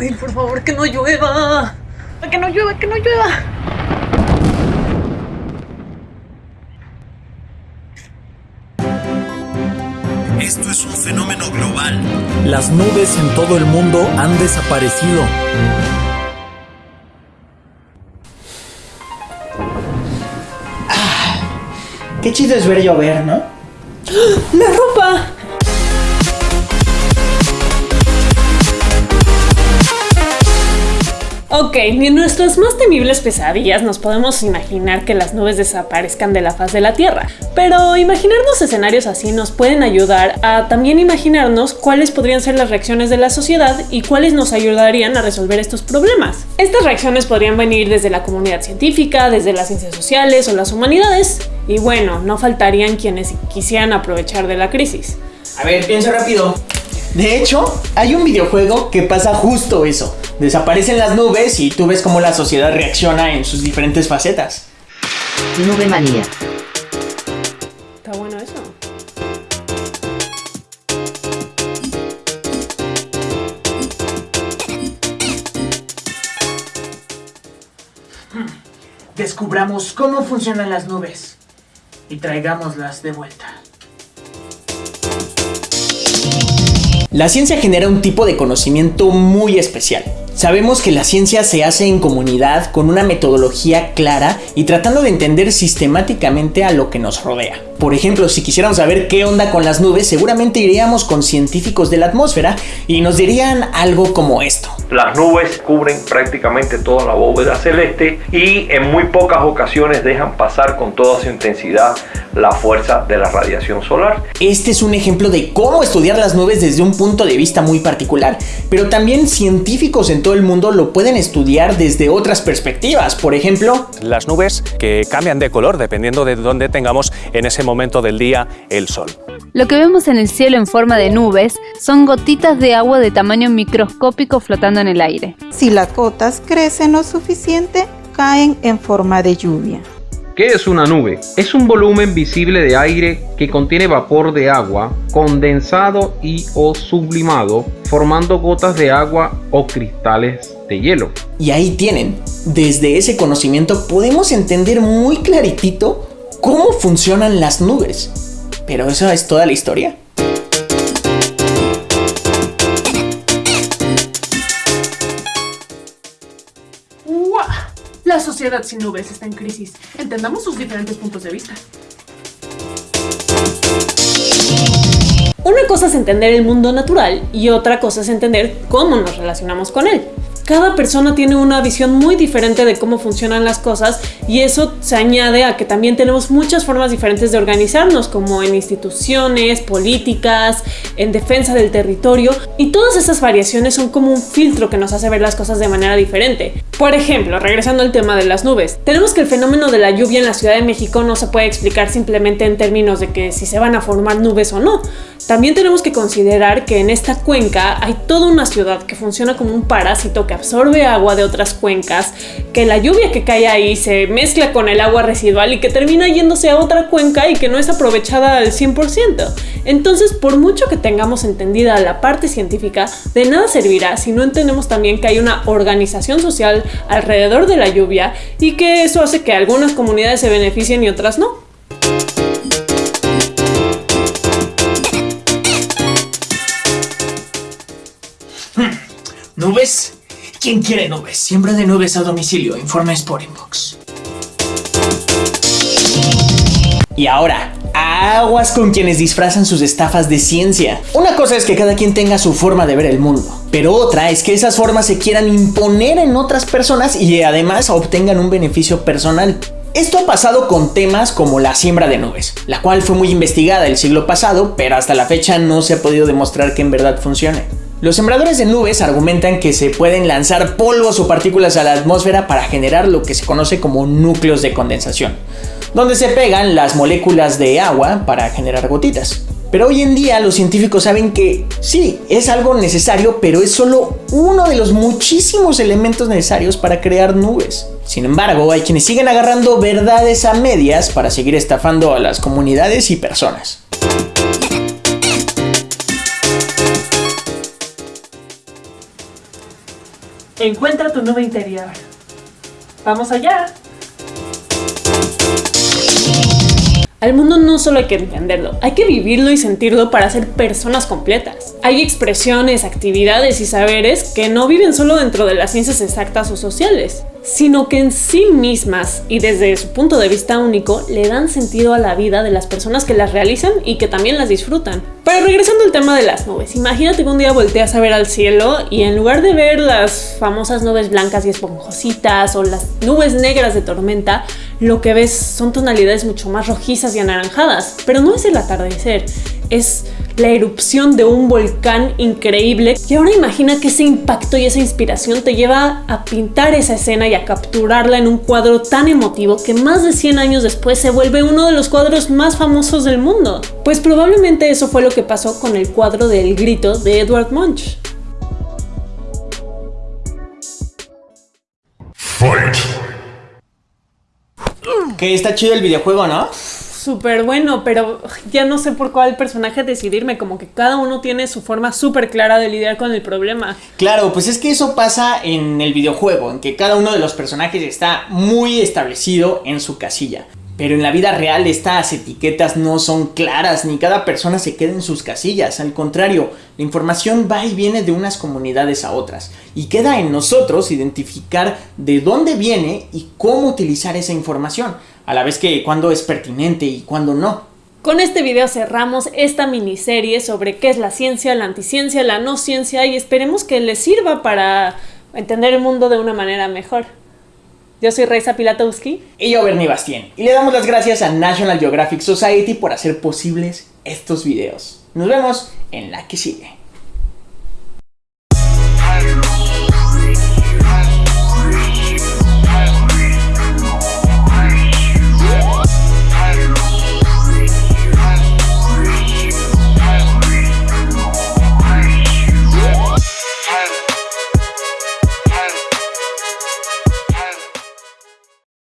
Ay, por favor, que no llueva. Que no llueva, que no llueva. Esto es un fenómeno global. Las nubes en todo el mundo han desaparecido. Qué chido es ver llover, ¿no? ¡La ropa! Ok, ni en nuestras más temibles pesadillas nos podemos imaginar que las nubes desaparezcan de la faz de la Tierra, pero imaginarnos escenarios así nos pueden ayudar a también imaginarnos cuáles podrían ser las reacciones de la sociedad y cuáles nos ayudarían a resolver estos problemas. Estas reacciones podrían venir desde la comunidad científica, desde las ciencias sociales o las humanidades, y bueno, no faltarían quienes quisieran aprovechar de la crisis. A ver, piensa rápido. De hecho, hay un videojuego que pasa justo eso. Desaparecen las nubes y tú ves cómo la sociedad reacciona en sus diferentes facetas. Nube manía. Está bueno eso. Descubramos cómo funcionan las nubes y traigámoslas de vuelta. La ciencia genera un tipo de conocimiento muy especial. Sabemos que la ciencia se hace en comunidad con una metodología clara y tratando de entender sistemáticamente a lo que nos rodea. Por ejemplo, si quisiéramos saber qué onda con las nubes, seguramente iríamos con científicos de la atmósfera y nos dirían algo como esto. Las nubes cubren prácticamente toda la bóveda celeste y en muy pocas ocasiones dejan pasar con toda su intensidad la fuerza de la radiación solar. Este es un ejemplo de cómo estudiar las nubes desde un punto de vista muy particular, pero también científicos en todo el mundo lo pueden estudiar desde otras perspectivas. Por ejemplo, las nubes que cambian de color dependiendo de dónde tengamos en ese momento del día el sol. Lo que vemos en el cielo en forma de nubes son gotitas de agua de tamaño microscópico flotando en el aire. Si las gotas crecen lo suficiente, caen en forma de lluvia. ¿Qué es una nube? Es un volumen visible de aire que contiene vapor de agua condensado y o sublimado, formando gotas de agua o cristales de hielo. Y ahí tienen, desde ese conocimiento podemos entender muy claritito cómo funcionan las nubes. Pero eso es toda la historia. ¡Uah! La sociedad sin nubes está en crisis. Entendamos sus diferentes puntos de vista. Una cosa es entender el mundo natural y otra cosa es entender cómo nos relacionamos con él. Cada persona tiene una visión muy diferente de cómo funcionan las cosas y eso se añade a que también tenemos muchas formas diferentes de organizarnos, como en instituciones, políticas, en defensa del territorio y todas esas variaciones son como un filtro que nos hace ver las cosas de manera diferente. Por ejemplo, regresando al tema de las nubes, tenemos que el fenómeno de la lluvia en la Ciudad de México no se puede explicar simplemente en términos de que si se van a formar nubes o no. También tenemos que considerar que en esta cuenca hay toda una ciudad que funciona como un parásito que absorbe agua de otras cuencas, que la lluvia que cae ahí se mezcla con el agua residual y que termina yéndose a otra cuenca y que no es aprovechada al 100%. Entonces, por mucho que tengamos entendida la parte científica, de nada servirá si no entendemos también que hay una organización social alrededor de la lluvia y que eso hace que algunas comunidades se beneficien y otras no. ¿Nubes? ¿Quién quiere nubes? Siembra de nubes a domicilio. Informes por inbox. Y ahora, aguas con quienes disfrazan sus estafas de ciencia. Una cosa es que cada quien tenga su forma de ver el mundo, pero otra es que esas formas se quieran imponer en otras personas y además obtengan un beneficio personal. Esto ha pasado con temas como la siembra de nubes, la cual fue muy investigada el siglo pasado, pero hasta la fecha no se ha podido demostrar que en verdad funcione. Los sembradores de nubes argumentan que se pueden lanzar polvos o partículas a la atmósfera para generar lo que se conoce como núcleos de condensación, donde se pegan las moléculas de agua para generar gotitas. Pero hoy en día los científicos saben que sí, es algo necesario, pero es solo uno de los muchísimos elementos necesarios para crear nubes. Sin embargo, hay quienes siguen agarrando verdades a medias para seguir estafando a las comunidades y personas. Encuentra tu nube interior. ¡Vamos allá! Al mundo no solo hay que entenderlo, hay que vivirlo y sentirlo para ser personas completas. Hay expresiones, actividades y saberes que no viven solo dentro de las ciencias exactas o sociales, sino que en sí mismas y desde su punto de vista único le dan sentido a la vida de las personas que las realizan y que también las disfrutan. Pero regresando al tema de las nubes, imagínate que un día volteas a ver al cielo y en lugar de ver las famosas nubes blancas y esponjositas o las nubes negras de tormenta, lo que ves son tonalidades mucho más rojizas y anaranjadas. Pero no es el atardecer, es la erupción de un volcán increíble. Y ahora imagina que ese impacto y esa inspiración te lleva a pintar esa escena y a capturarla en un cuadro tan emotivo que más de 100 años después se vuelve uno de los cuadros más famosos del mundo. Pues probablemente eso fue lo que pasó con el cuadro del grito de Edward Munch. Que está chido el videojuego, ¿no? Súper bueno, pero ya no sé por cuál personaje decidirme, como que cada uno tiene su forma súper clara de lidiar con el problema. Claro, pues es que eso pasa en el videojuego, en que cada uno de los personajes está muy establecido en su casilla. Pero en la vida real estas etiquetas no son claras, ni cada persona se queda en sus casillas. Al contrario, la información va y viene de unas comunidades a otras. Y queda en nosotros identificar de dónde viene y cómo utilizar esa información a la vez que cuándo es pertinente y cuándo no. Con este video cerramos esta miniserie sobre qué es la ciencia, la anticiencia, la no ciencia y esperemos que les sirva para entender el mundo de una manera mejor. Yo soy Reisa Pilatowski. Y yo Bernie Bastien. Y le damos las gracias a National Geographic Society por hacer posibles estos videos. Nos vemos en la que sigue.